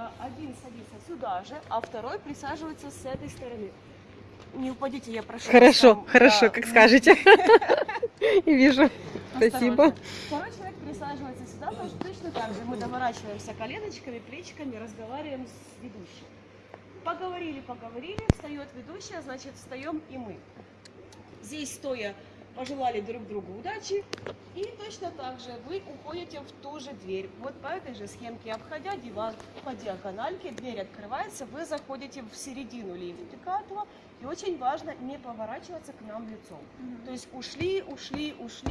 э, один садится сюда же, а второй присаживается с этой стороны. Не упадите, я прошу. Хорошо, там, хорошо, да, как скажете. Вижу. Спасибо. Второй человек присаживается сюда, тоже точно так же. Мы доворачиваемся коленочками, плечиками, разговариваем с ведущим. Поговорили, поговорили, встает ведущая, значит, встаем и мы. Здесь стоя пожелали друг другу удачи. И точно так же вы уходите в ту же дверь. Вот по этой же схемке, обходя диван по диагональке, дверь открывается, вы заходите в середину линии Пикатова. И очень важно не поворачиваться к нам лицом. То есть ушли, ушли, ушли.